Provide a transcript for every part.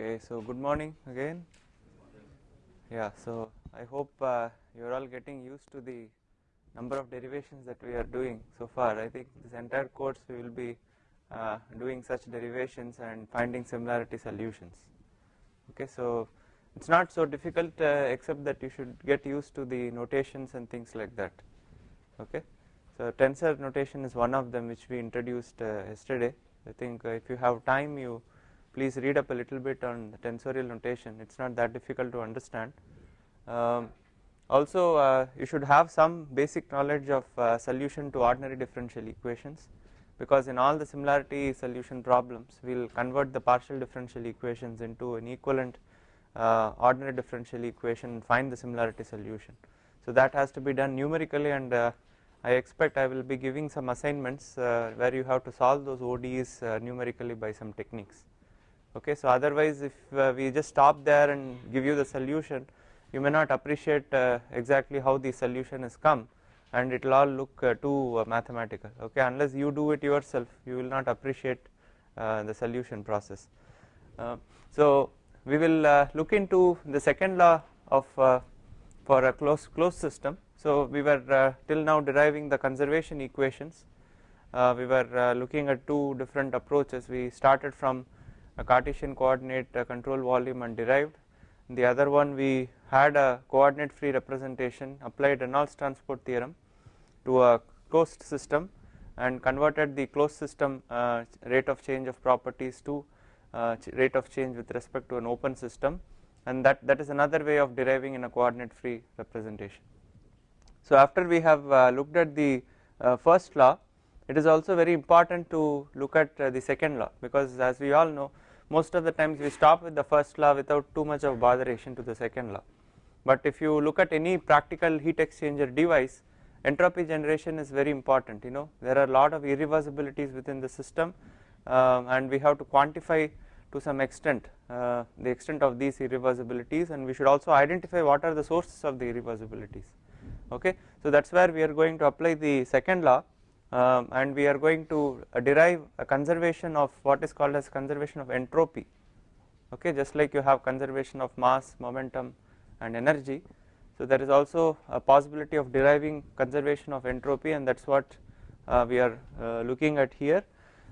Okay, so good morning again. Yeah, so I hope uh, you are all getting used to the number of derivations that we are doing so far. I think this entire course we will be uh, doing such derivations and finding similarity solutions. Okay, so it's not so difficult uh, except that you should get used to the notations and things like that. Okay, so tensor notation is one of them which we introduced uh, yesterday. I think uh, if you have time, you please read up a little bit on the tensorial notation. It's not that difficult to understand. Um, also, uh, you should have some basic knowledge of uh, solution to ordinary differential equations because in all the similarity solution problems we will convert the partial differential equations into an equivalent uh, ordinary differential equation and find the similarity solution. So that has to be done numerically and uh, I expect I will be giving some assignments uh, where you have to solve those ODEs uh, numerically by some techniques. Okay, so otherwise if uh, we just stop there and give you the solution you may not appreciate uh, exactly how the solution has come and it will all look uh, too uh, mathematical okay unless you do it yourself you will not appreciate uh, the solution process. Uh, so we will look into the second law of for a closed closed system. So we were till now deriving the conservation equations we were looking at two different approaches we started from a Cartesian coordinate control volume and derived the other one we had a coordinate free representation applied Reynolds transport theorem to a closed system and converted the closed system uh, rate of change of properties to uh, rate of change with respect to an open system and that, that is another way of deriving in a coordinate free representation. So after we have uh, looked at the uh, first law it is also very important to look at uh, the second law because as we all know most of the times we stop with the first law without too much of botheration to the second law. But if you look at any practical heat exchanger device entropy generation is very important you know there are a lot of irreversibilities within the system uh, and we have to quantify to some extent uh, the extent of these irreversibilities and we should also identify what are the sources of the irreversibilities okay. So that is where we are going to apply the second law um, and we are going to uh, derive a conservation of what is called as conservation of entropy. Okay just like you have conservation of mass momentum and energy. So there is also a possibility of deriving conservation of entropy and that is what uh, we are uh, looking at here.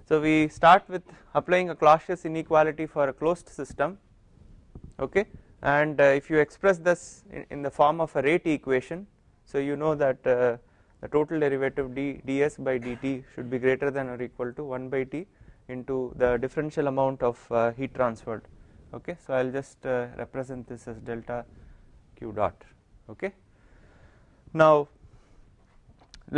So we start with applying a Clausius inequality for a closed system. Okay and uh, if you express this in, in, the form of a rate equation so you know that uh, the total derivative d ds by dt should be greater than or equal to 1 by t into the differential amount of uh, heat transferred. Okay? So i'll just uh, represent this as delta q dot. Okay? Now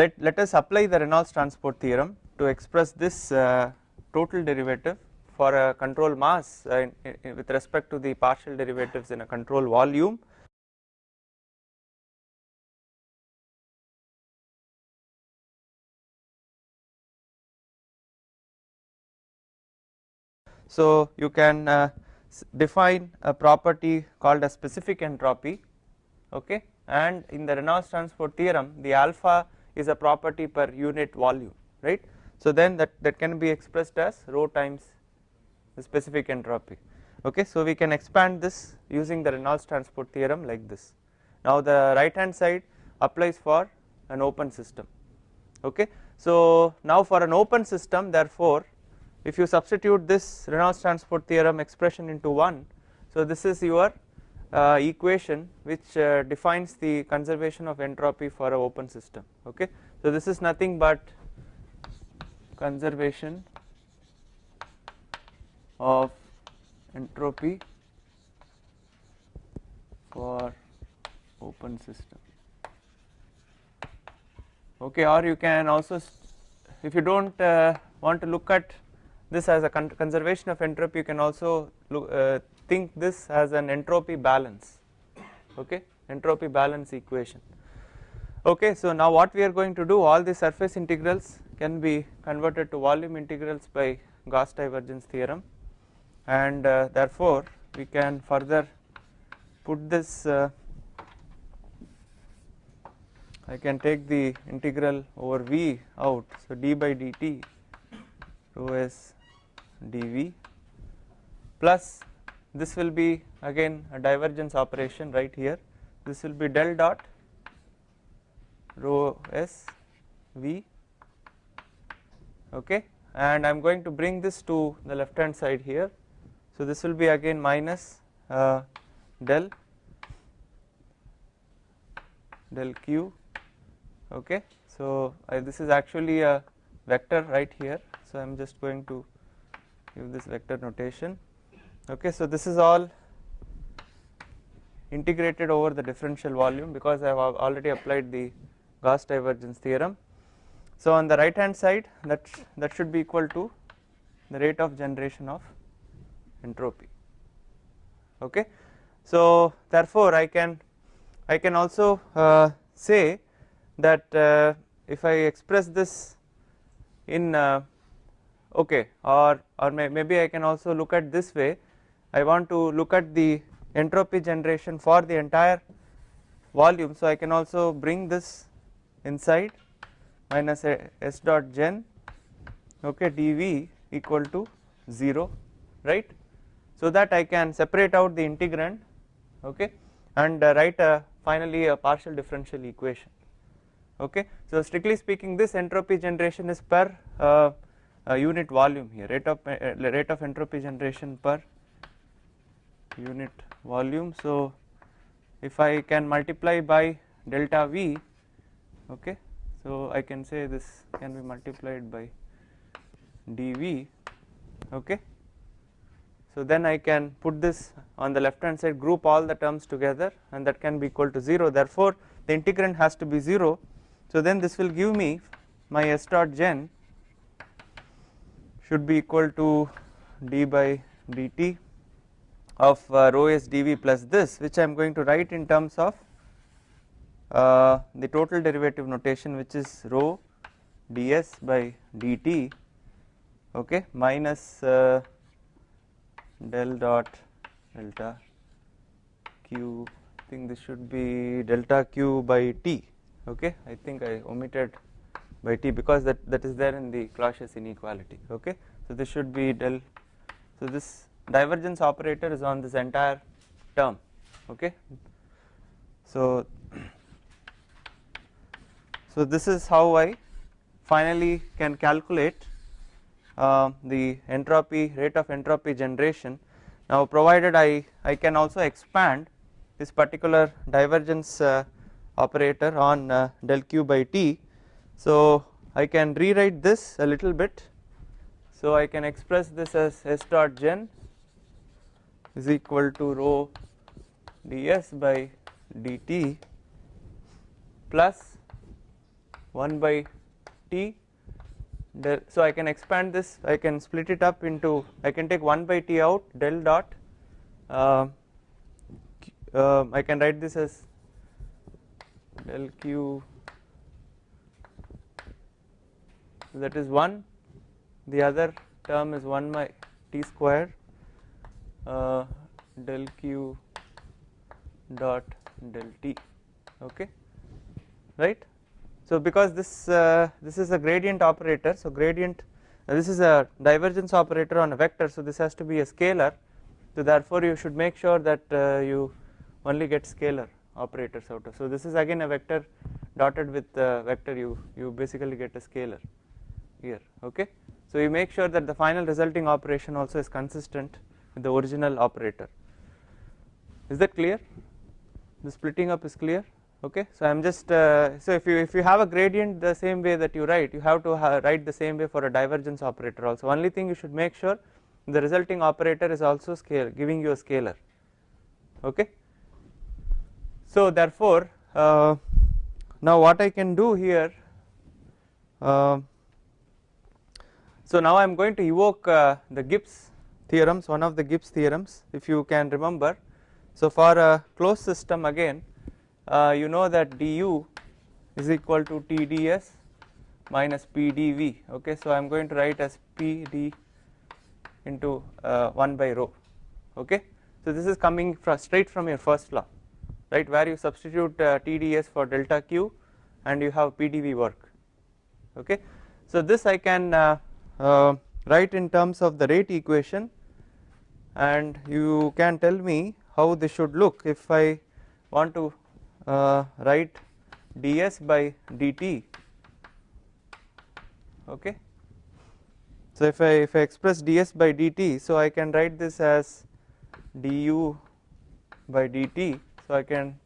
let let us apply the reynolds transport theorem to express this uh, total derivative for a control mass uh, in, in, with respect to the partial derivatives in a control volume So you can uh, define a property called a specific entropy okay and in the Reynolds transport theorem the alpha is a property per unit volume right. So then that, that can be expressed as rho times the specific entropy okay. So we can expand this using the Reynolds transport theorem like this. Now the right hand side applies for an open system okay. So now for an open system therefore if you substitute this Reynolds transport theorem expression into 1 so this is your uh, equation which uh, defines the conservation of entropy for a open system okay? So this is nothing but conservation of entropy for open system okay? Or you can also if you don't uh, want to look at this as a con conservation of entropy you can also look, uh, think this as an entropy balance. Okay? Entropy balance equation. Okay so now what we are going to do all the surface integrals can be converted to volume integrals by Gauss divergence theorem. And uh, therefore we can further put this uh, I can take the integral over V out. So d by dt rho s dV plus this will be again a divergence operation right here. This will be del dot rho s v okay? And I am going to bring this to the left hand side here. So this will be again minus uh, del del q okay? So uh, this is actually a vector right here. So I am just going to give this vector notation okay so this is all integrated over the differential volume because I have already applied the Gauss divergence theorem. So on the right hand side that that should be equal to the rate of generation of entropy okay. So therefore I can I can also uh, say that uh, if I express this in uh, okay or or may, maybe I can also look at this way. I want to look at the entropy generation for the entire volume. So I can also bring this inside minus s dot gen okay dv equal to 0 right? So that I can separate out the integrand okay and uh, write a finally a partial differential equation okay? So strictly speaking this entropy generation is per uh, uh, unit volume here. Rate of uh, rate of entropy generation per unit volume. So if I can multiply by delta V okay so I can say this can be multiplied by dV okay. So then I can put this on the left hand side group all the terms together and that can be equal to 0 therefore the integrand has to be 0 so then this will give me my s dot gen should be equal to d by dt of uh, rho s dv plus this which I am going to write in terms of uh, the total derivative notation which is rho ds by dt okay minus uh, del dot delta q. I think this should be delta q by t okay. I think I omitted by t because that that is there in the Clausius inequality okay? So this should be del so this divergence operator is on this entire term okay? So so this is how I finally can calculate uh, the entropy rate of entropy generation. Now provided I I can also expand this particular divergence uh, operator on uh, del q by t so I can rewrite this a little bit. So I can express this as s dot gen is equal to rho ds by dt plus 1 by t. So I can expand this. I can split it up into I can take 1 by t out del dot. Uh, uh, I can write this as del q that is 1 the other term is 1 by t square uh, del q dot del t okay? Right? So because this uh, this is a gradient operator so gradient uh, this is a divergence operator on a vector so this has to be a scalar. So therefore you should make sure that uh, you only get scalar operators out of. So this is again a vector dotted with vector you you basically get a scalar here okay so you make sure that the final resulting operation also is consistent with the original operator. Is that clear? The splitting up is clear. Okay, so I am just uh, so if you if you have a gradient the same way that you write, you have to ha write the same way for a divergence operator also. Only thing you should make sure the resulting operator is also scale giving you a scalar. Okay. So therefore, uh, now what I can do here. Uh, so now I am going to evoke uh, the Gibbs theorems one of the Gibbs theorems if you can remember. So for a closed system again uh, you know that du is equal to Tds minus Pdv okay so I am going to write as Pd into uh, 1 by rho okay. So this is coming from straight from your first law right where you substitute uh, Tds for delta q and you have Pdv work okay. So this I can uh, write in terms of the rate equation and you can tell me how this should look if I want to uh, write ds by dt. Okay? So if I if I express ds by dt so I can write this as du by dt. So I can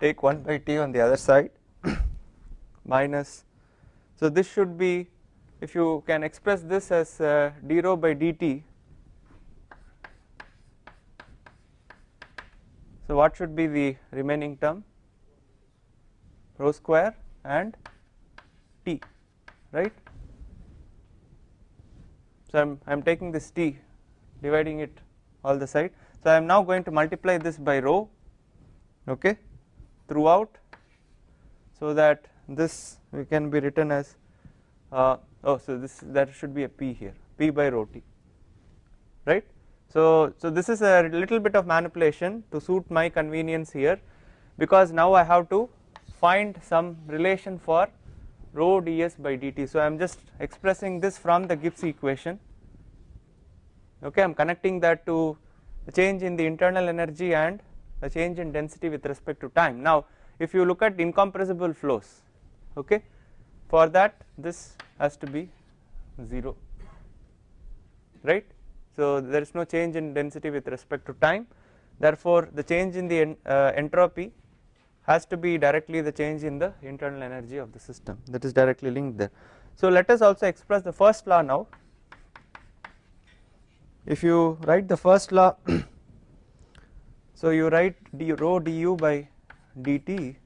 take 1 by t on the other side minus so this should be if you can express this as uh, d rho by dt so what should be the remaining term? Rho square and t right? So I'm I'm taking this t dividing it all the side. So I am now going to multiply this by rho okay throughout so that this we can be written as uh, oh so this that should be a p here p by rho t right? So so this is a little bit of manipulation to suit my convenience here because now I have to find some relation for rho ds by dt. So I am just expressing this from the Gibbs equation. Okay I am connecting that to the change in the internal energy and the change in density with respect to time. Now if you look at incompressible flows okay for that this has to be 0 right? So there is no change in density with respect to time. Therefore the change in the uh, entropy has to be directly the change in the internal energy of the system. That is directly linked there. So let us also express the first law now. If you write the first law so you write d rho du by dt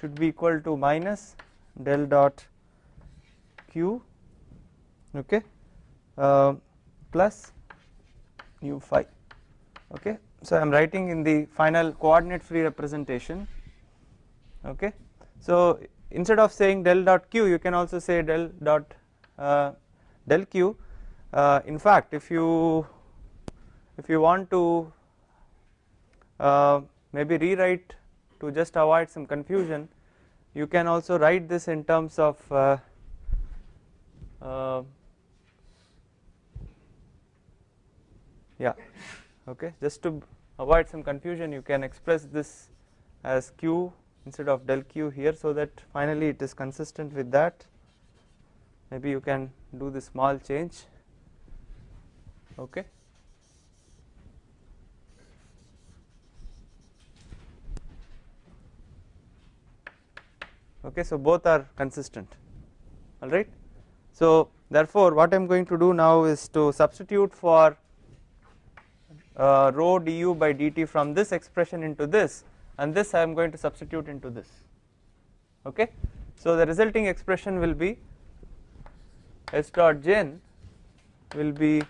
should be equal to minus del dot q okay uh, plus u phi okay. So I am writing in the final coordinate free representation okay. So instead of saying del dot q you can also say del dot uh, del q. Uh, in fact if you if you want to uh, maybe rewrite to just avoid some confusion you can also write this in terms of uh, uh, yeah okay. Just to avoid some confusion you can express this as q instead of del q here so that finally it is consistent with that. Maybe you can do the small change okay okay so both are consistent. Alright? So therefore what I am going to do now is to substitute for uh, rho du by dt from this expression into this and this I am going to substitute into this. Okay? So the resulting expression will be s dot gen will be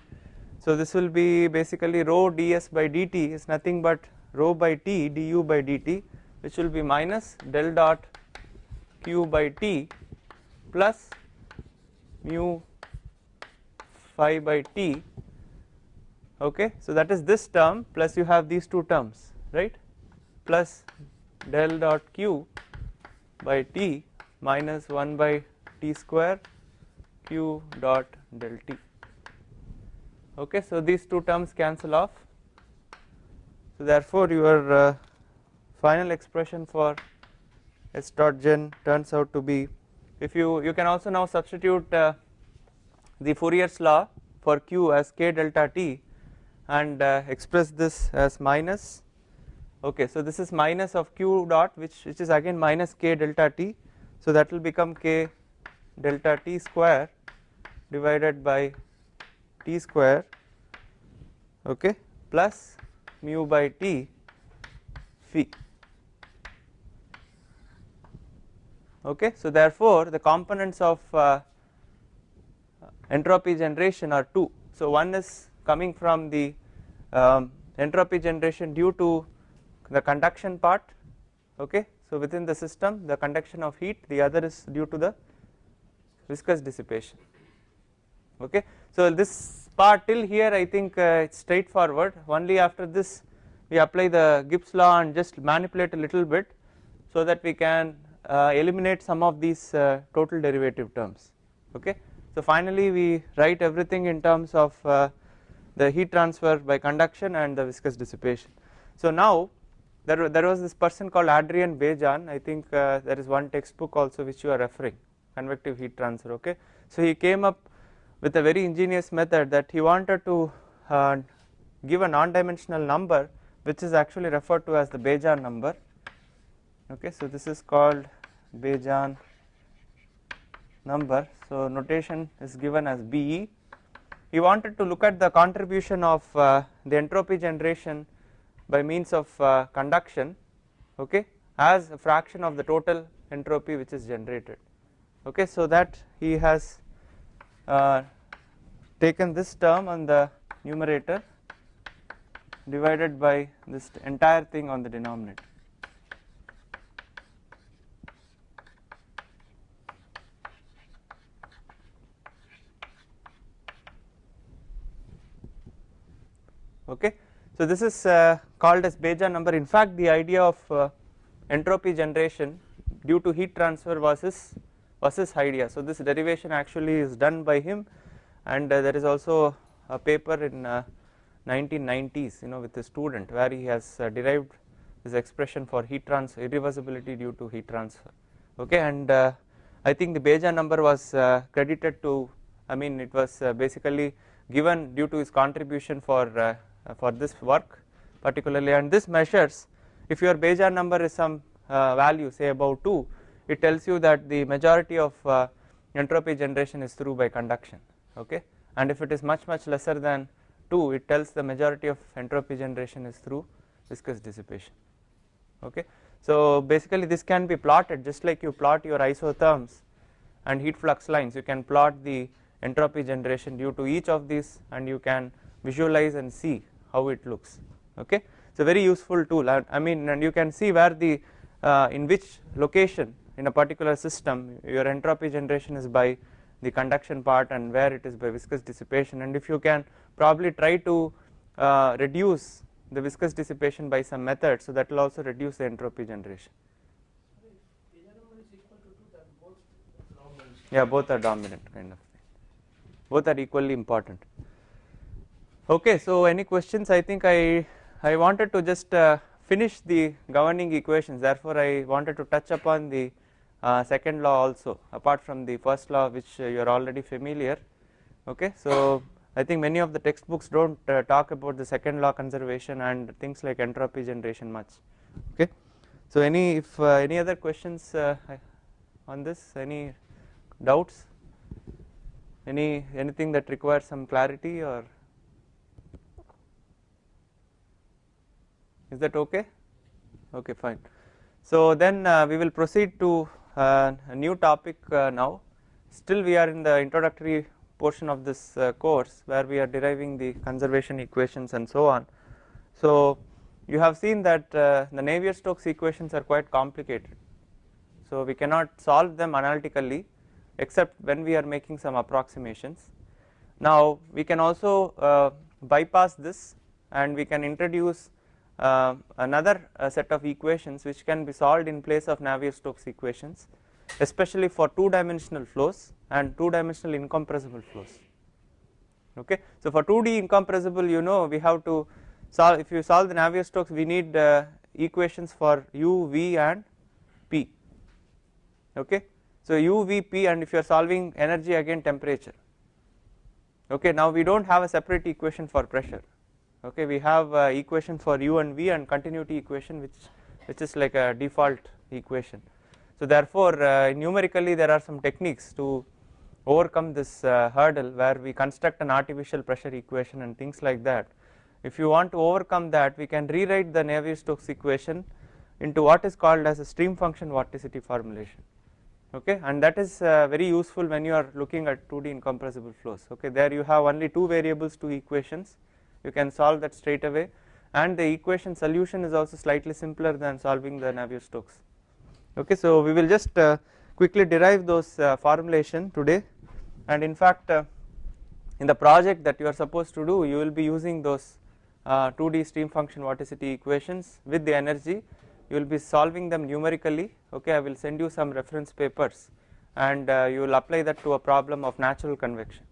so this will be basically rho ds by dt is nothing but rho by t du by dt which will be minus del dot q by t plus mu phi by t okay? So that is this term plus you have these two terms right? Plus del dot q by t minus 1 by t square q dot del t okay? So these two terms cancel off. So therefore your uh, final expression for s dot gen turns out to be. If you you can also now substitute uh, the Fourier's law for q as k delta t and uh, express this as minus. Okay so this is minus of q dot which which is again minus k delta t. So that will become k delta t square divided by t square okay plus mu by t phi okay? So therefore the components of uh, entropy generation are two. So one is coming from the um, entropy generation due to the conduction part. Okay? So within the system the conduction of heat the other is due to the viscous dissipation. Okay? So this part till here I think uh, it's straightforward. Only after this we apply the Gibbs law and just manipulate a little bit so that we can uh, eliminate some of these uh, total derivative terms okay. So finally we write everything in terms of uh, the heat transfer by conduction and the viscous dissipation. So now there, there was this person called Adrian Bejan I think uh, there is one textbook also which you are referring convective heat transfer okay. So he came up with a very ingenious method that he wanted to uh, give a non-dimensional number which is actually referred to as the Bejan number okay. So this is called Bejan number. So notation is given as BE he wanted to look at the contribution of uh, the entropy generation by means of uh, conduction okay as a fraction of the total entropy which is generated okay. So that he has uh, taken this term on the numerator divided by this entire thing on the denominator okay so this is uh, called as Bejan number. In fact, the idea of uh, entropy generation due to heat transfer was his his idea. So this derivation actually is done by him, and uh, there is also a paper in 1990s, you know, with a student where he has uh, derived this expression for heat transfer irreversibility due to heat transfer. Okay, and uh, I think the Bejan number was uh, credited to, I mean, it was basically given due to his contribution for uh, for this work particularly. And this measures if your Bejan number is some uh, value say about 2 it tells you that the majority of uh, entropy generation is through by conduction okay? And if it is much much lesser than 2 it tells the majority of entropy generation is through viscous dissipation okay? So basically this can be plotted just like you plot your isotherms and heat flux lines. You can plot the entropy generation due to each of these and you can visualize and see how it looks okay? It's a very useful tool. I mean and you can see where the uh, in which location in a particular system your entropy generation is by the conduction part and where it is by viscous dissipation. And if you can probably try to uh, reduce the viscous dissipation by some method so that will also reduce the entropy generation. Yeah both are dominant kind of. Thing both are equally important Okay, so any questions? I think I I wanted to just uh, finish the governing equations. Therefore, I wanted to touch upon the uh, second law also, apart from the first law, which uh, you are already familiar. Okay, so I think many of the textbooks don't uh, talk about the second law conservation and things like entropy generation much. Okay, so any if uh, any other questions uh, on this? Any doubts? Any anything that requires some clarity or? Is that okay? Okay fine. So then uh, we will proceed to uh, a new topic uh, now. Still we are in the introductory portion of this uh, course where we are deriving the conservation equations and so on. So you have seen that uh, the Navier-Stokes equations are quite complicated. So we cannot solve them analytically except when we are making some approximations. Now we can also uh, bypass this and we can introduce another uh, set of equations which can be solved in place of Navier-Stokes equations especially for two dimensional flows and two dimensional incompressible flows. Okay. So for 2D incompressible you know we have to solve if you solve the Navier-Stokes we need uh, equations for u, v and p. Okay. So u, v, p and if you are solving energy again temperature. Okay? Now we do not have a separate equation for pressure okay we have uh, equation for u and v and continuity equation which which is like a default equation. So therefore uh, numerically there are some techniques to overcome this uh, hurdle where we construct an artificial pressure equation and things like that. If you want to overcome that we can rewrite the Navier-Stokes equation into what is called as a stream function vorticity formulation. Okay and that is uh, very useful when you are looking at 2D incompressible flows. Okay there you have only two variables two equations you can solve that straight away. And the equation solution is also slightly simpler than solving the Navier-Stokes. Okay so we will just uh, quickly derive those uh, formulation today. And in fact uh, in the project that you are supposed to do you will be using those 2D uh, stream function vorticity equations with the energy. You will be solving them numerically. Okay I will send you some reference papers. And uh, you will apply that to a problem of natural convection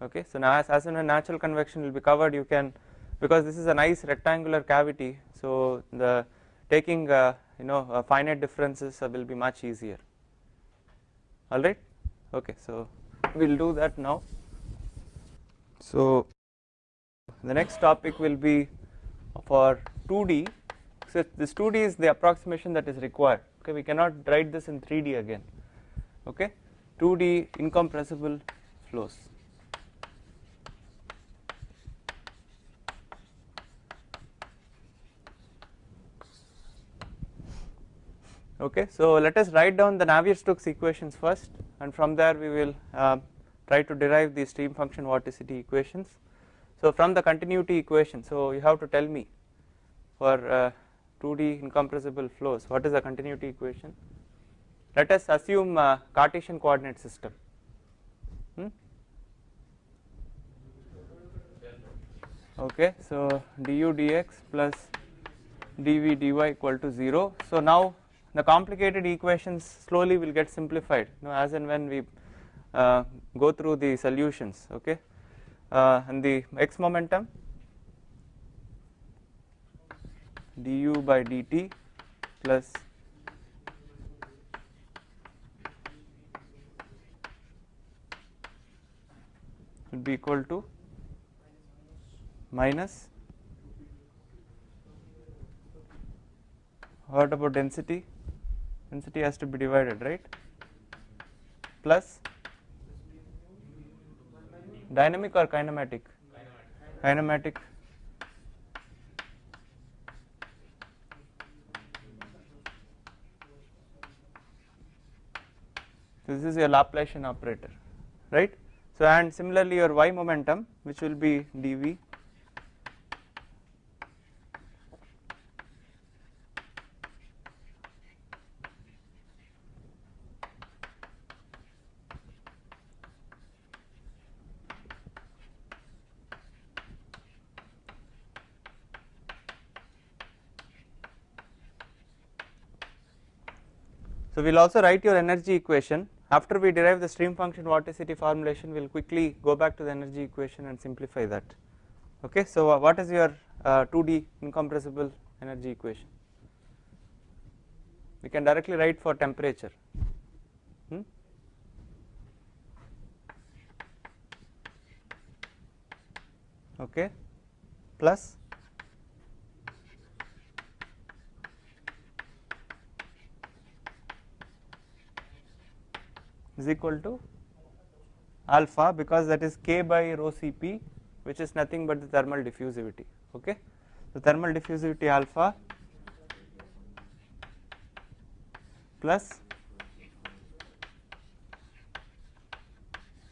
okay so now as, as in a natural convection will be covered you can because this is a nice rectangular cavity so the taking uh, you know uh, finite differences will be much easier. Alright okay so we will do that now. So the next topic will be for 2D so this 2D is the approximation that is required. Okay we cannot write this in 3D again. Okay? 2D incompressible flows okay so let us write down the Navier-Stokes equations first and from there we will uh, try to derive the stream function vorticity equations. So from the continuity equation so you have to tell me for uh, 2D incompressible flows what is the continuity equation? Let us assume uh, Cartesian coordinate system. Hmm? okay so du dx plus dv dy equal to 0 so now the complicated equations slowly will get simplified you know, as and when we uh, go through the solutions okay? Uh, and the x momentum du by dt plus would be equal to minus what about density density has to be divided right? Plus dynamic or kinematic? Kinematic. This is your Laplacian operator right? So and similarly your y momentum which will be dv So we will also write your energy equation. After we derive the stream function vorticity formulation? We will quickly go back to the energy equation and simplify that. Okay? So what is your uh, 2d incompressible energy equation? We can directly write for temperature. Hmm? okay? Plus is equal to alpha because that is k by rho Cp which is nothing but the thermal diffusivity okay? The thermal diffusivity alpha plus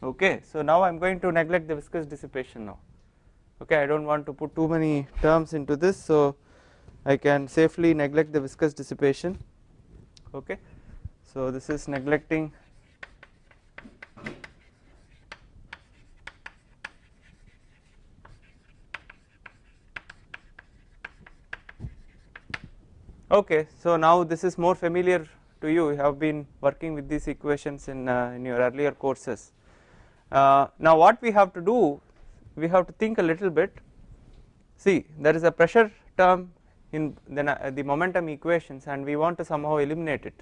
okay? So now I am going to neglect the viscous dissipation now okay? I do not want to put too many terms into this so I can safely neglect the viscous dissipation okay? So this is neglecting Okay, so now this is more familiar to you, you have been working with these equations in, uh, in your earlier courses. Uh, now what we have to do, we have to think a little bit, see there is a pressure term in the, uh, the momentum equations and we want to somehow eliminate it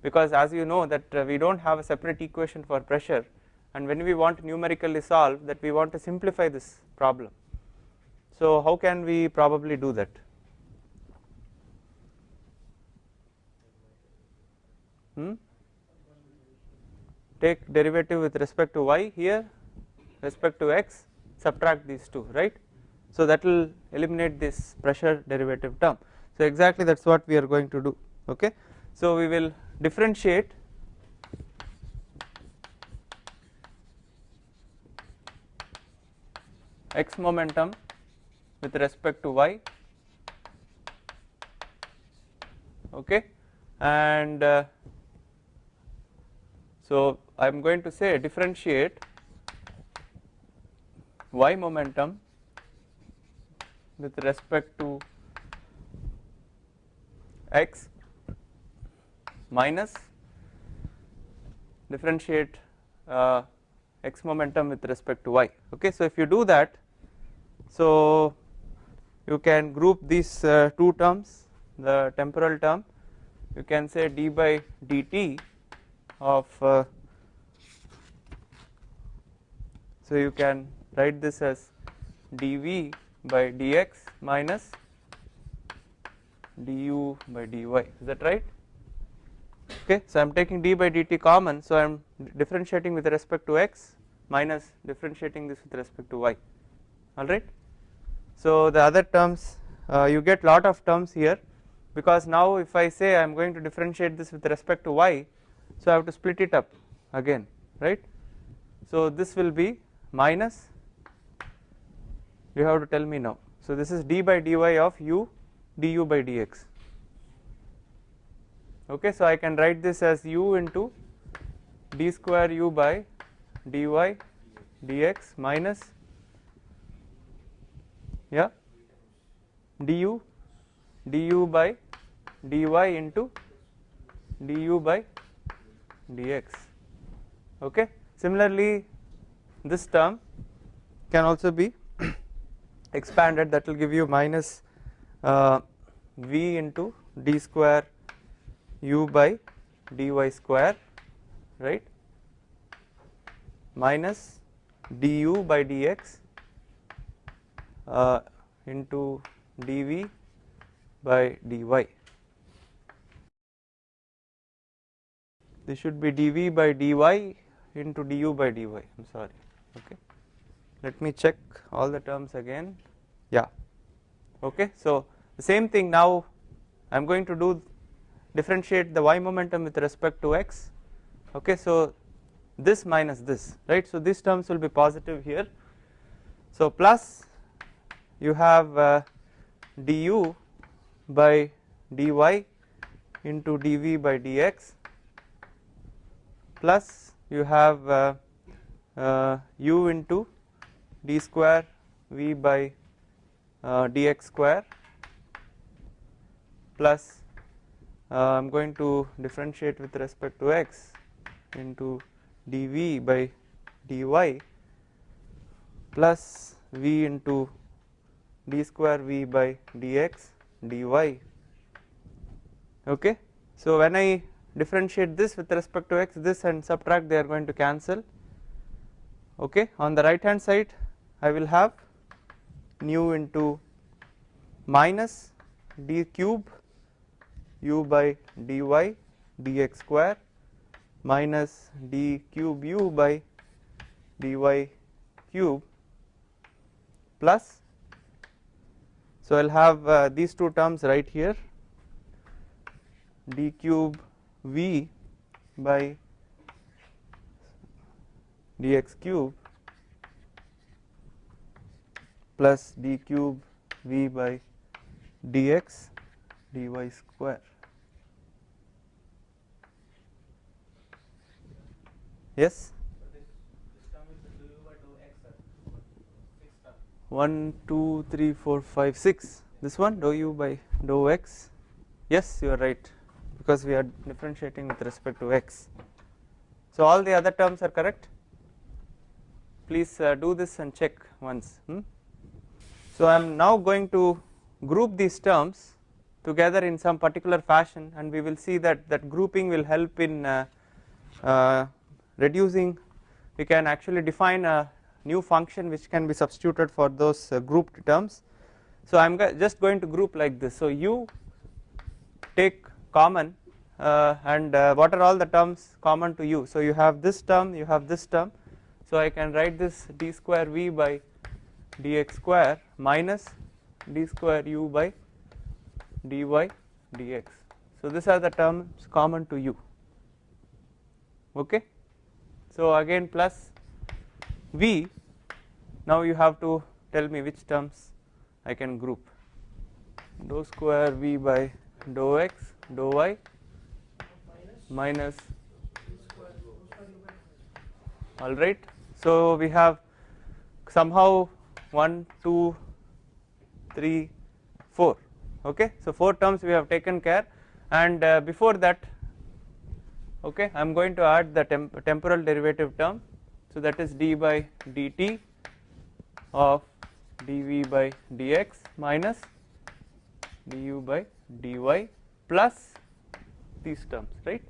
because as you know that uh, we do not have a separate equation for pressure and when we want to numerically solve that we want to simplify this problem. So how can we probably do that? Hmm? take derivative with respect to y here respect to x subtract these two right? So that will eliminate this pressure derivative term. So exactly that is what we are going to do okay? So we will differentiate x momentum with respect to y okay? And uh, so I am going to say differentiate y momentum with respect to x minus differentiate uh, x momentum with respect to y. Okay so if you do that so you can group these uh, two terms the temporal term. You can say d by dt of uh, so you can write this as dv by dx minus du by dy. Is that right? Okay so I am taking d by dt common so I am differentiating with respect to x minus differentiating this with respect to y. Alright? So the other terms uh, you get lot of terms here because now if I say I am going to differentiate this with respect to y so I have to split it up again right? So this will be minus you have to tell me now. So this is d by dy of u du by dx. Okay so I can write this as u into d square u by dy dx minus yeah du du by dy into du by dx. Okay? Similarly this term can also be expanded. That will give you minus uh, v into d square u by dy square right? Minus du by dx uh, into dv by dy this should be dv by dy into du by dy. I am sorry. Okay. Let me check all the terms again. Yeah. Okay. So the same thing now. I am going to do differentiate the y momentum with respect to x. Okay. So this minus this right? So these terms will be positive here. So plus you have uh, du by dy into dv by dx plus you have uh, uh, u into d square v by uh, dx square plus I am going to differentiate with respect to x into dv by dy plus v into d square v by dx dy. Okay? So when I differentiate this with respect to x this and subtract they are going to cancel. Okay on the right hand side I will have nu into minus d cube u by dy dx square minus d cube u by dy cube plus. So I will have uh, these two terms right here d cube v by dx cube plus d cube v by dx dy square. Yes? 1 2 3 4 5 6 this one dou u by dou x. Yes you are right because we are differentiating with respect to x so all the other terms are correct please uh, do this and check once hmm? so I am now going to group these terms together in some particular fashion and we will see that that grouping will help in uh, uh, reducing we can actually define a new function which can be substituted for those uh, grouped terms. So I am just going to group like this so u take common uh, and uh, what are all the terms common to you? So you have this term you have this term. So I can write this d square v by dx square minus d square u by dy dx. So these are the terms common to you. Okay? So again plus V. Now you have to tell me which terms I can group. Dou square V by dou x dou y minus alright. So we have somehow 1, 2, 3, 4 okay. So 4 terms we have taken care and uh, before that okay I am going to add the temp temporal derivative term So that is d by dt of dv by dx minus du by dy plus these terms right.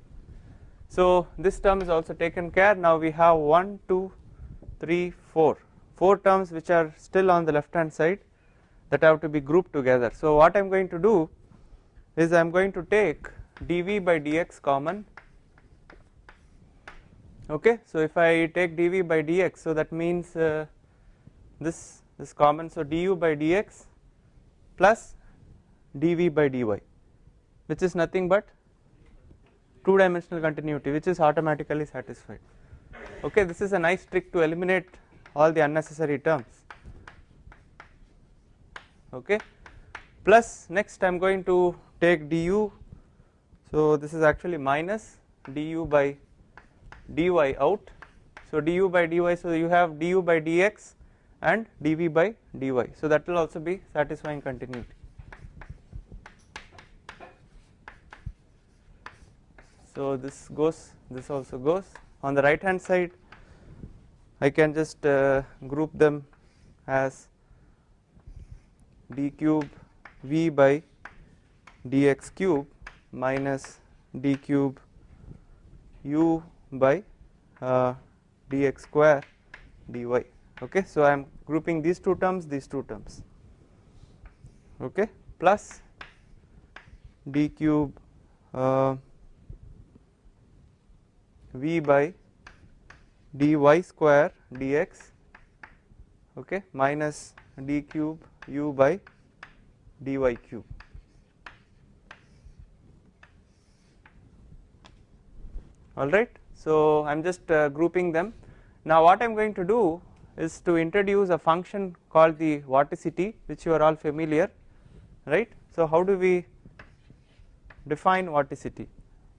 So this term is also taken care now we have 1 2 3 4 4 terms which are still on the left hand side that have to be grouped together. So what I am going to do is I am going to take dv by dx common okay. So if I take dv by dx so that means uh, this this common so du by dx plus dv by dy which is nothing but two dimensional continuity which is automatically satisfied. Okay this is a nice trick to eliminate all the unnecessary terms. Okay plus next I am going to take du. So this is actually minus du by dy out. So du by dy so you have du by dx and dv by dy. So that will also be satisfying continuity so this goes this also goes. On the right hand side I can just uh, group them as d cube v by dx cube minus d cube u by uh, dx square dy. Okay? So I am grouping these two terms these two terms. Okay? Plus d cube uh, v by dy square dx okay minus d cube u by dy cube. All right so I am just uh, grouping them. Now what I am going to do is to introduce a function called the vorticity which you are all familiar right? So how do we define vorticity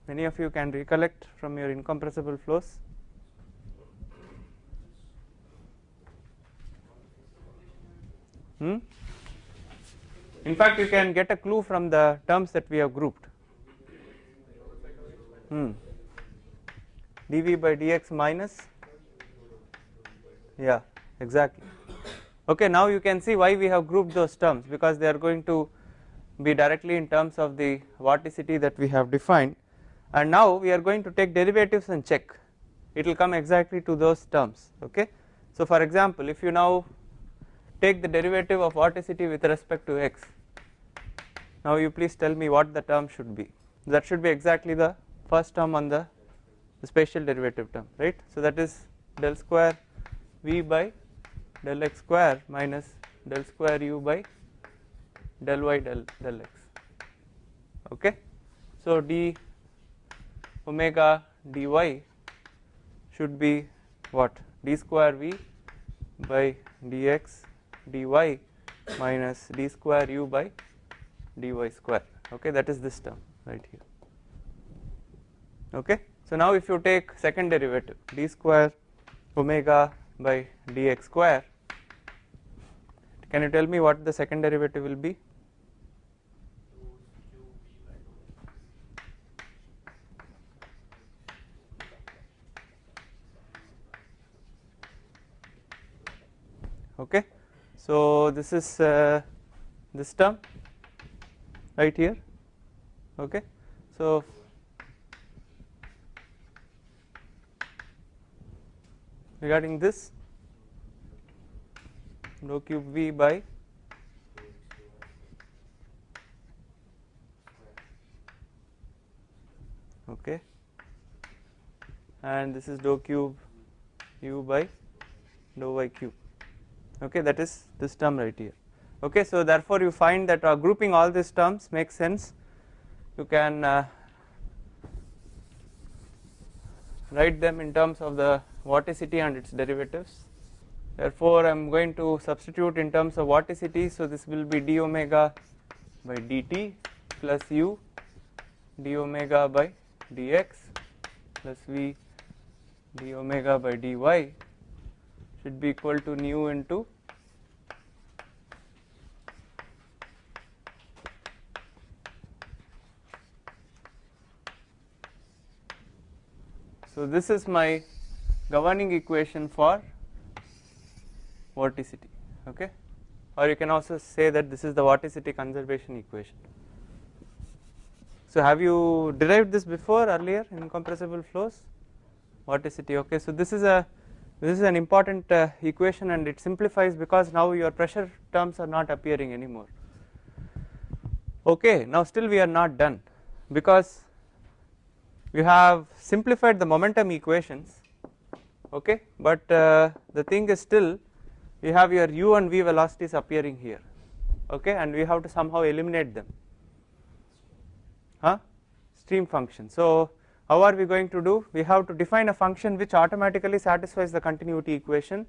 many of you can recollect from your incompressible flows hmm? in fact you can get a clue from the terms that we have grouped hmm. dv by dx minus yeah exactly okay now you can see why we have grouped those terms because they are going to be directly in terms of the vorticity that we have defined and now we are going to take derivatives and check it will come exactly to those terms okay. So for example if you now take the derivative of vorticity with respect to x now you please tell me what the term should be that should be exactly the first term on the, the spatial derivative term right. So that is del square v by del x square minus del square u by del y del, del x okay. So d omega dy should be what? d square v by dx dy minus d square u by dy square. Okay that is this term right here. Okay so now if you take second derivative d square omega by dx square can you tell me what the second derivative will be okay. So this is uh, this term right here okay. So regarding this dou cube v by okay and this is dou cube u by dou y cube okay that is this term right here. Okay so therefore you find that uh, grouping all these terms makes sense. You can uh, write them in terms of the vorticity and its derivatives. Therefore I am going to substitute in terms of vorticity. So this will be d omega by dt plus u d omega by dx plus v d omega by dy should be equal to nu into so this is my governing equation for vorticity okay? Or you can also say that this is the vorticity conservation equation. So have you derived this before earlier in compressible flows? Vorticity okay? So this is a this is an important uh, equation and it simplifies because now your pressure terms are not appearing anymore. Okay now still we are not done because we have simplified the momentum equations. Okay but uh, the thing is still you have your u and v velocities appearing here. Okay and we have to somehow eliminate them. Huh? Stream function. So how are we going to do? We have to define a function which automatically satisfies the continuity equation.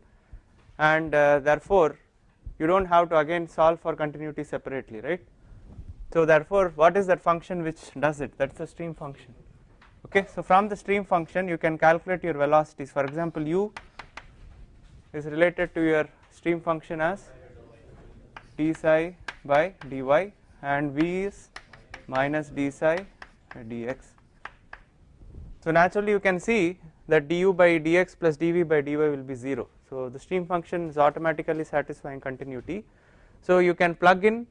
And uh, therefore you don't have to again solve for continuity separately right? So therefore what is that function which does it? That's the stream function. Okay? So from the stream function you can calculate your velocities. For example u is related to your stream function as d psi by dy and v is minus d psi dx so naturally you can see that du by dx plus dv by dy will be 0 so the stream function is automatically satisfying continuity. So you can plug in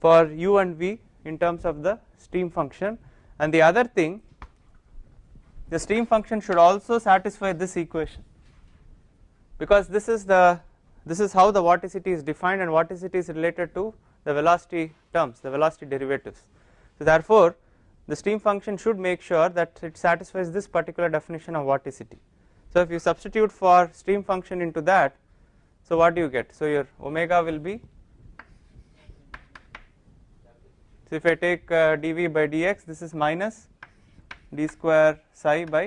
for u and v in terms of the stream function. And the other thing the stream function should also satisfy this equation. Because this is the this is how the vorticity is defined and vorticity is related to the velocity terms the velocity derivatives. So therefore the stream function should make sure that it satisfies this particular definition of vorticity. So if you substitute for stream function into that so what do you get? So your omega will be so if I take uh, dv by dx this is minus d square psi by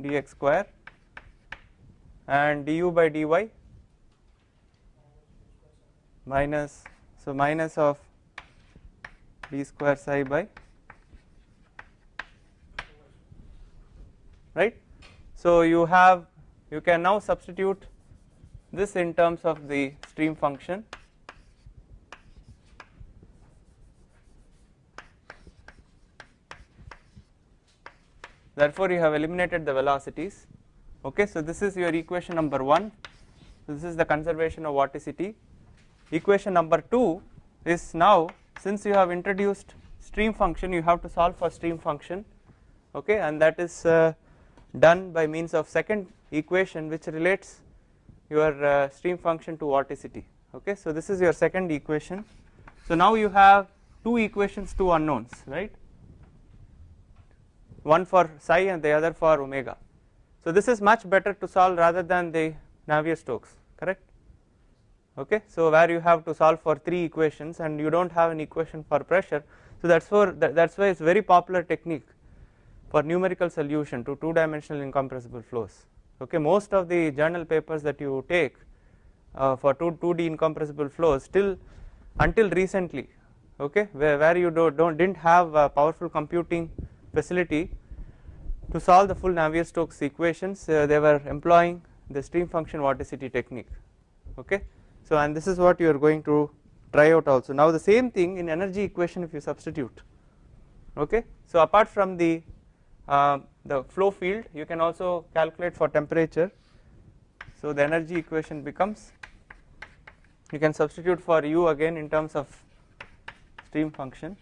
dx square and du by dy minus so minus of d square psi by right? So you have you can now substitute this in terms of the stream function. Therefore you have eliminated the velocities. Okay so this is your equation number 1 so this is the conservation of vorticity. Equation number 2 is now since you have introduced stream function you have to solve for stream function. Okay and that is uh, done by means of second equation which relates your uh, stream function to vorticity. Okay so this is your second equation. So now you have two equations two unknowns right? One for psi and the other for omega. So this is much better to solve rather than the Navier-Stokes correct? Okay so where you have to solve for three equations and you don't have an equation for pressure. So that's for that, that's why it's very popular technique for numerical solution to two dimensional incompressible flows. Okay most of the journal papers that you take uh, for 2 2d incompressible flows still until recently okay where, where you do, don't didn't have a powerful computing facility to solve the full Navier-Stokes equations uh, they were employing the stream function vorticity technique okay. So and this is what you are going to try out also. Now the same thing in energy equation if you substitute okay. So apart from the uh, the flow field you can also calculate for temperature. So the energy equation becomes you can substitute for u again in terms of stream function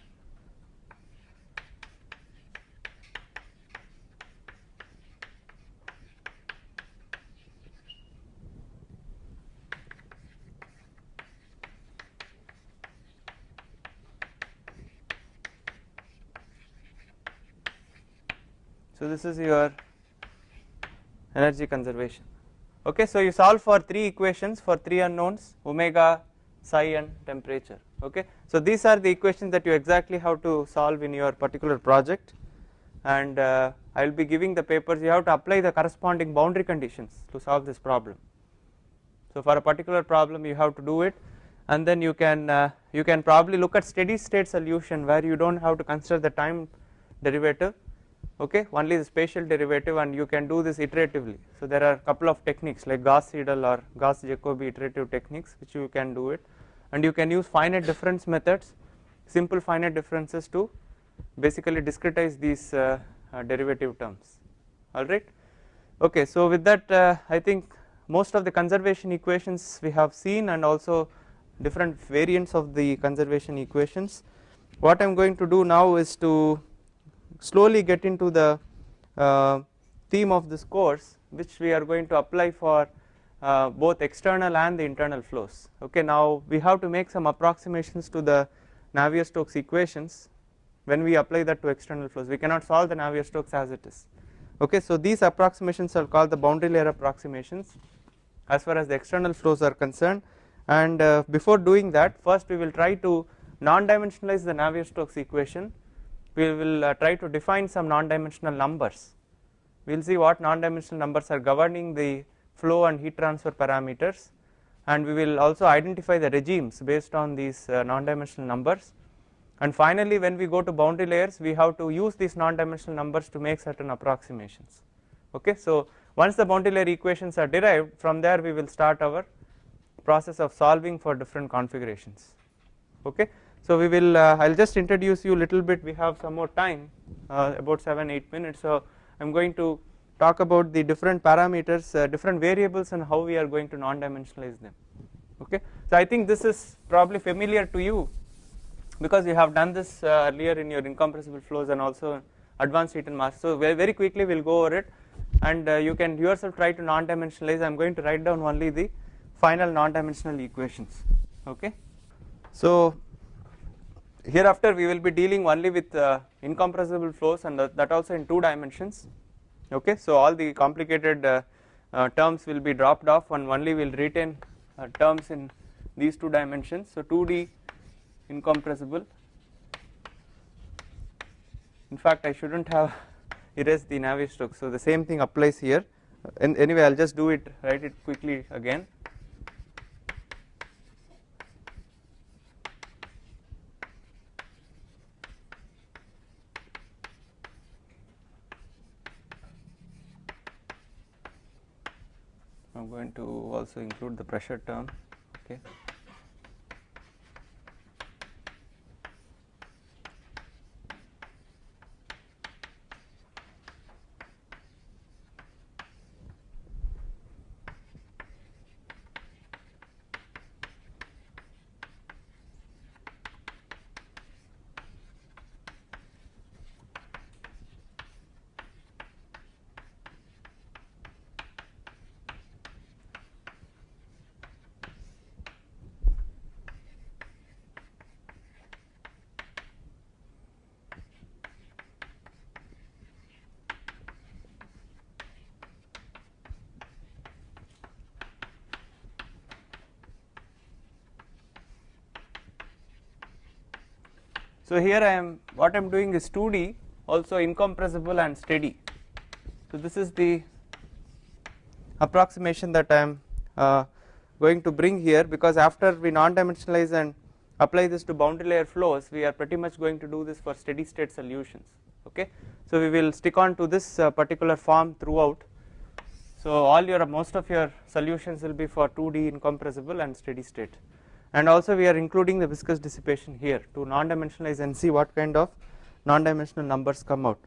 this is your energy conservation. Okay so you solve for three equations for three unknowns omega psi and temperature. Okay so these are the equations that you exactly have to solve in your particular project. And uh, I will be giving the papers. You have to apply the corresponding boundary conditions to solve this problem. So for a particular problem you have to do it. And then you can uh, you can probably look at steady state solution where you don't have to consider the time derivative okay? Only the spatial derivative and you can do this iteratively. So there are a couple of techniques like Gauss Seidel or Gauss Jacobi iterative techniques which you can do it. And you can use finite difference methods simple finite differences to basically discretize these uh, uh, derivative terms. Alright Okay, so with that uh, I think most of the conservation equations we have seen and also different variants of the conservation equations. What I am going to do now is to slowly get into the uh, theme of this course which we are going to apply for uh, both external and the internal flows. Okay, now we have to make some approximations to the Navier-Stokes equations when we apply that to external flows. We cannot solve the Navier-Stokes as it is. Okay, so these approximations are called the boundary layer approximations as far as the external flows are concerned and uh, before doing that first we will try to non-dimensionalize the Navier-Stokes equation we will uh, try to define some non-dimensional numbers. We will see what non-dimensional numbers are governing the flow and heat transfer parameters. And we will also identify the regimes based on these uh, non-dimensional numbers. And finally when we go to boundary layers we have to use these non-dimensional numbers to make certain approximations. Okay so once the boundary layer equations are derived from there we will start our process of solving for different configurations. Okay so we will uh, I'll just introduce you a little bit. We have some more time uh, about 7 8 minutes. So I'm going to talk about the different parameters uh, different variables and how we are going to non-dimensionalize them. Okay? So I think this is probably familiar to you because you have done this earlier in your incompressible flows and also advanced heat and mass. So very, quickly we'll go over it. And you can yourself try to non-dimensionalize. I'm going to write down only the final non-dimensional equations. Okay? So hereafter we will be dealing only with uh, incompressible flows and that also in two dimensions. Okay so all the complicated uh, uh, terms will be dropped off and only will retain uh, terms in these two dimensions. So 2d incompressible. In fact I shouldn't have erased the Navier-Stokes so the same thing applies here. And anyway I'll just do it write it quickly again I'm going to also include the pressure term okay So here I am what I am doing is 2D also incompressible and steady. So this is the approximation that I am uh, going to bring here because after we non-dimensionalize and apply this to boundary layer flows we are pretty much going to do this for steady state solutions okay. So we will stick on to this uh, particular form throughout. So all your most of your solutions will be for 2D incompressible and steady state and also we are including the viscous dissipation here to non-dimensionalize and see what kind of non-dimensional numbers come out.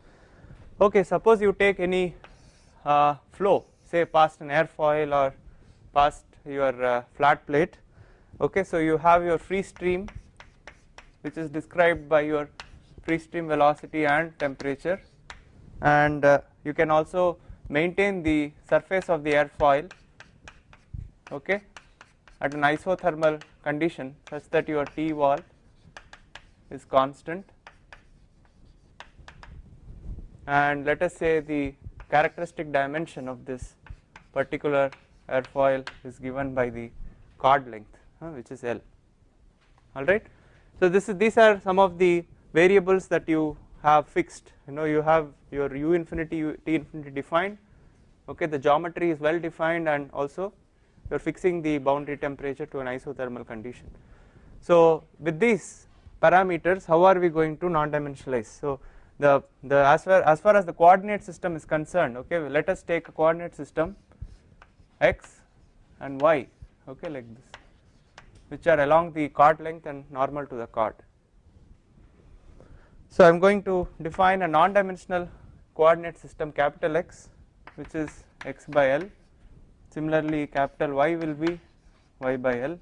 Okay, suppose you take any uh, flow say past an airfoil or past your uh, flat plate. Okay so you have your free stream which is described by your free stream velocity and temperature. And uh, you can also maintain the surface of the airfoil. Okay at an isothermal condition such that your T wall is constant. And let us say the characteristic dimension of this particular airfoil is given by the chord length which is L. Alright. So this is these are some of the variables that you have fixed. You know you have your u infinity t infinity defined. Okay the geometry is well defined and also you are fixing the boundary temperature to an isothermal condition. So with these parameters how are we going to non-dimensionalize so the the as far as far as the coordinate system is concerned okay let us take a coordinate system x and y okay like this which are along the chord length and normal to the chord. So I am going to define a non-dimensional coordinate system capital X which is x by L similarly capital Y will be y by L.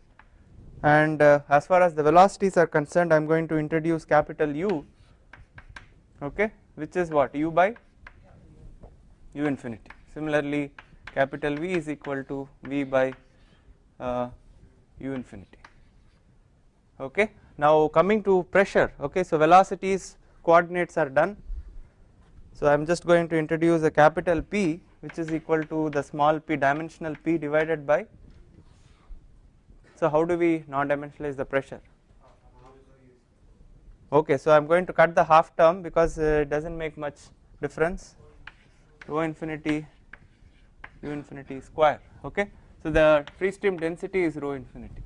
And uh, as far as the velocities are concerned I am going to introduce capital U okay which is what? U by u infinity. Similarly capital V is equal to V by uh, u infinity okay. Now coming to pressure okay so velocities coordinates are done. So I am just going to introduce a capital P which is equal to the small p dimensional p divided by so how do we non-dimensionalize the pressure? Okay, so I am going to cut the half term because uh, it does not make much difference rho infinity u infinity square okay. So the free stream density is rho infinity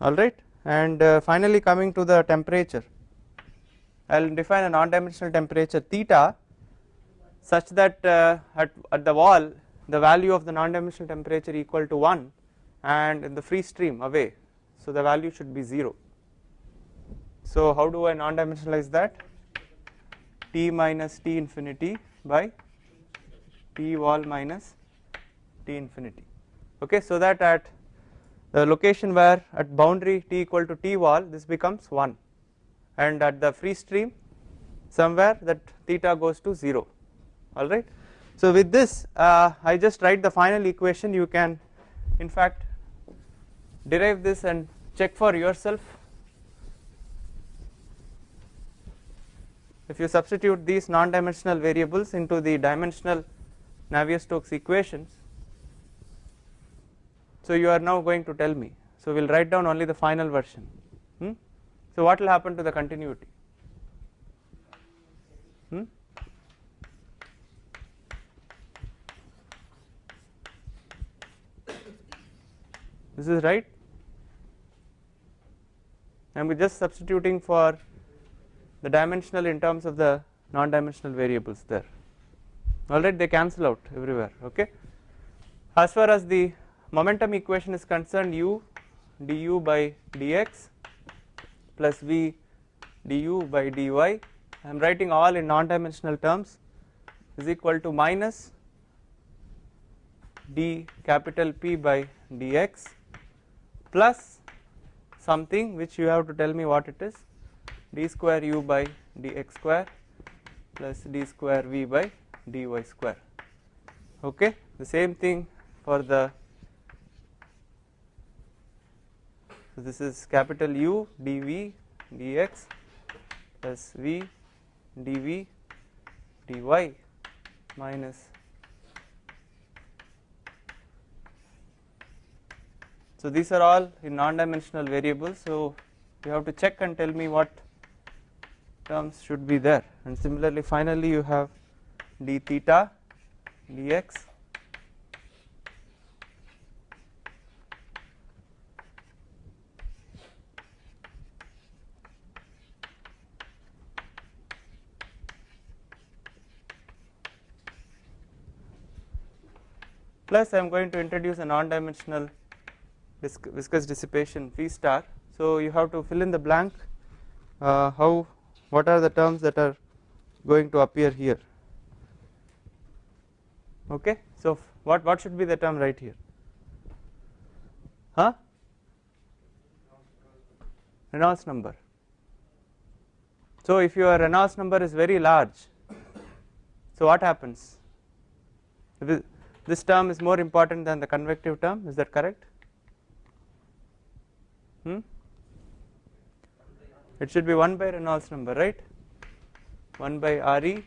alright and uh, finally coming to the temperature I will define a non-dimensional temperature theta such that uh, at, at the wall the value of the non-dimensional temperature equal to 1 and in the free stream away. So the value should be 0 so how do I non-dimensionalize that? T minus t infinity by t wall minus t infinity. Okay so that at the location where at boundary t equal to t wall this becomes 1 and at the free stream somewhere that theta goes to 0 alright. So with this uh, I just write the final equation. You can in fact derive this and check for yourself. If you substitute these non-dimensional variables into the dimensional Navier-Stokes equations so you are now going to tell me. So we will write down only the final version. Hmm? so what will happen to the continuity this is right. I am just substituting for the dimensional in terms of the non-dimensional variables there. Alright they cancel out everywhere okay. As far as the momentum equation is concerned u du by dx plus v du by dy. I am writing all in non-dimensional terms is equal to minus d capital P by dx plus something which you have to tell me what it is. D square u by dx square plus d square v by dy square. Okay? The same thing for the so this is capital U dv dx plus v dv dy minus So these are all in non-dimensional variables. So you have to check and tell me what terms should be there. And similarly, finally you have d theta dx plus I am going to introduce a non-dimensional viscous dissipation V star. So you have to fill in the blank uh, how what are the terms that are going to appear here okay. So what what should be the term right here huh Reynolds number. So if your Reynolds number is very large so what happens this term is more important than the convective term is that correct hmm? it should be 1 by Reynolds number right? 1 by Re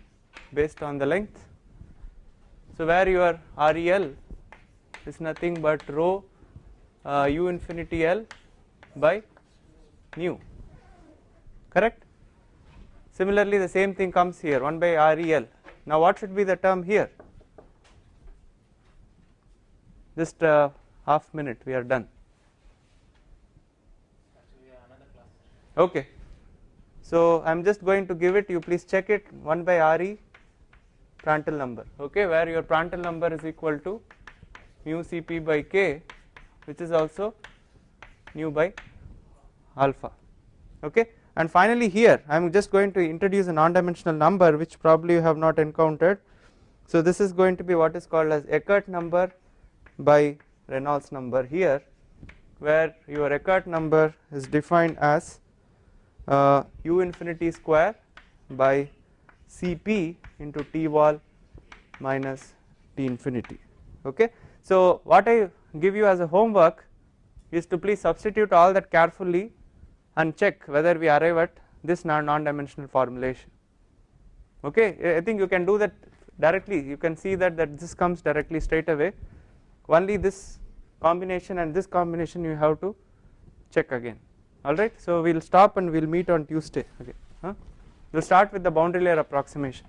based on the length. So where your REL is nothing but rho uh, u infinity L by nu. Correct? Similarly the same thing comes here 1 by REL now what should be the term here? Just uh, half minute we are done okay. So I am just going to give it you please check it 1 by Re Prandtl number. Okay where your Prandtl number is equal to mu Cp by k which is also nu by alpha. Okay? And finally here I am just going to introduce a non dimensional number which probably you have not encountered. So this is going to be what is called as Eckert number by Reynolds number here where your Eckert number is defined as uh, u infinity square by Cp into T wall minus T infinity. Okay. So what I give you as a homework is to please substitute all that carefully and check whether we arrive at this non-dimensional formulation. Okay? I think you can do that directly. You can see that that this comes directly straight away. Only this combination and this combination you have to check again alright so we will stop and we will meet on Tuesday okay huh? we will start with the boundary layer approximation